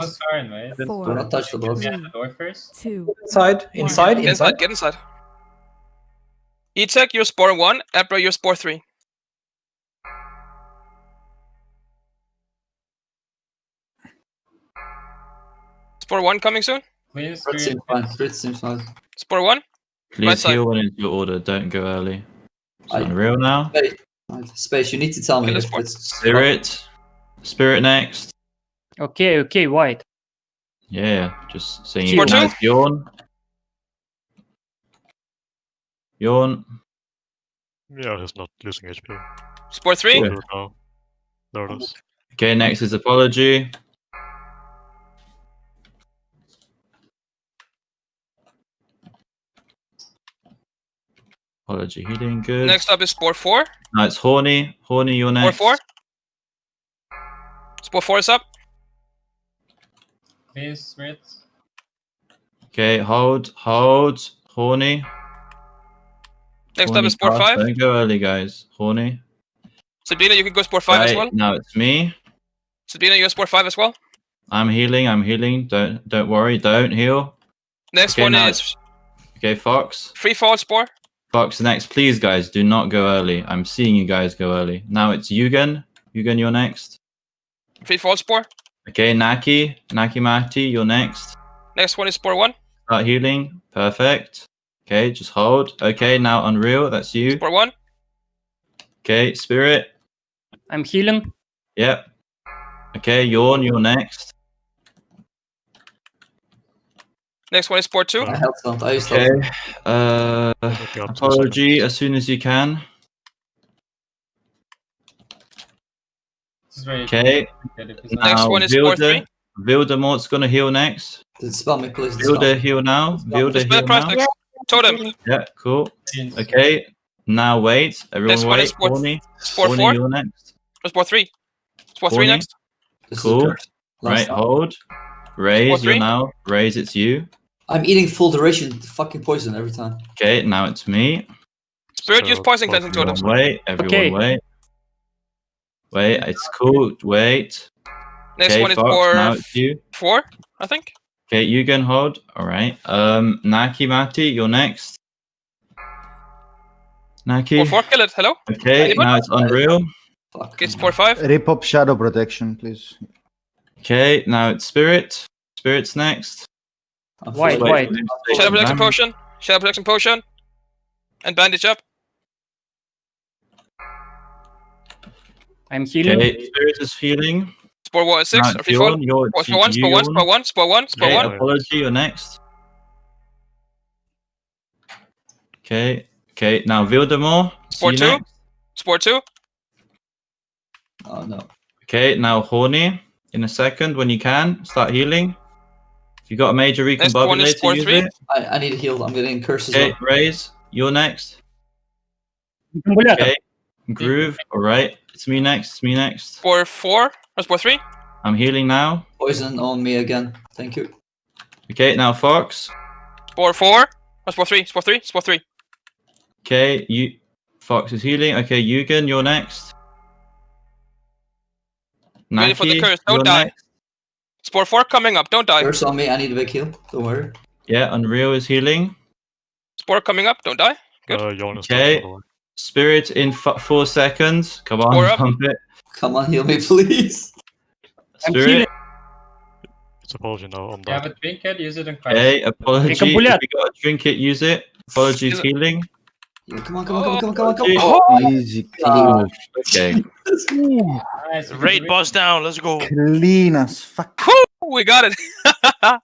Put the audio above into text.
What's Karen, right? Do four, not touch the box. Yeah, the door first. two, Inside, inside, Get inside. inside, get inside. E-Tech, you're spore 1. Ebra, you're spore 3. Spore 1 coming soon? Clean Spirit spirit. seems fine. Spirit seems fine. Spore 1? Please Right heal when it's your order. Don't go early. It's I- unreal now. Space. Space, you need to tell me Kill if this one. it's Spirit. Spirit next. Okay, okay, white. Yeah, just saying Score it now. two? Yawn. Yawn. Yeah, he's not losing HP. Spore 3? Yeah. There now. There it is. Okay, next is apology. Apology healing, good. Next up is Spore 4. Now it's horny. Horny, you're Spore next. 4. Spore 4 is up. Clean spirit. Okay, hold, hold. Horny. Next up Horny is Spore cast. 5. Don't go early, guys. Horny. Sabrina, you can go spore 5 as well. Now it's me. Sabrina, you're spore 5 as well. I'm healing. I'm healing. Don't don't worry. Don't heal. Next Okay, one now is Okay, Fox. Free Fall Spore. Fox next. Please, guys, do not go early. I'm seeing you guys go early. Now it's Yugen. Yugen, you're next. Free Fall Spore. Okay, Naki. Naki Mati, you're next. Next one is Spore 1. Start healing. Perfect. Okay, just hold. Okay, now Unreal. That's you. Spore 1. Okay, Spirit. I'm healing. Yep. Okay, Yawn, you're next. Next one is Spore 2. I held stunt. I Okay. Uh, Okay, up to apology as soon as you can. Is very Okay. good if it's Now, not- Next one is Spore Vilde. 3. Vildemort's gonna heal next. Did spell me, please. Dispel. Vilde heal now. Vilde Spell heal now. next. Totem. Yeah, cool. Okay. Now wait. Everyone This wait. is Spore- Horny. Spore Horny, 4. you're next. Or Spore 3. Spore 3 next. This Cool. Right, time. hold. Raise, you're now. Raise, it's you. I'm eating full duration fucking poison every time. Okay, now it's me. Spirit, So, use Poison Cleansing three Totem. Wait. Everyone Okay. wait. Wait, it's cool. Wait. Next okay, one is Fox, now Spore it's you. 4, I think. Okay, you can hold. All right. Um, Naki Mati, you're next. Naki. Spore 4, kill it. Hello. Okay, Anyone? now it's Unreal. Fuck. Okay, Spore 5. Repop shadow protection, please. Okay, now it's Spirit. Spirit's next. I'm White, white. for him to Shadow take Protection. Potion. Shadow Protection Potion. And Bandage up. I'm healing. Okay, Spirit is healing. Spore 1 6. Now Or it's Free Fall. You're- Spore it's 1, Spore 1, Yawn. Spore 1, Spore 1, Spore Okay, 1. apology, you're next. Okay, okay, now Vildemort. see Spore you 2. next. Spore 2. Oh no. Okay, now Horny. In a second, when you can, start healing. If you got a major Next one is recombobulator, Spore use 3. it. I, I need healed. I'm getting cursed Okay, well. Raise, you're next. Okay, Groove, alright. It's me next, it's me next. Spore 4. Or Spore 3. I'm healing now. Poison on me again. Thank you. Okay, now Fox. Spore 4. Or Spore 3. Spore 3. Spore 3. Okay, you Fox is healing. Okay, Yugen, you're next. Ready for the curse, don't die. next. Spore 4 coming up. Don't die. Curse on me. I need a big heal. Don't worry. Yeah, Unreal is healing. Spore coming up. Don't die. Good. Uh, Jon is Okay. Down, by the way. Spirit in f- four seconds. Come on, Four up. pump it. Come on, heal me, please. I'm Spirit. healing. It's apology now on You have that. a trinket, use it in Christ. Okay, apology. If you got a trinket, use it. Apologies, Still- healing. Yeah, come on, come on, come on, come on, come on, come Oh. on. Easy, clean. Okay. Nice, Raid boss down. Let's go. Clean as fuck. We got it.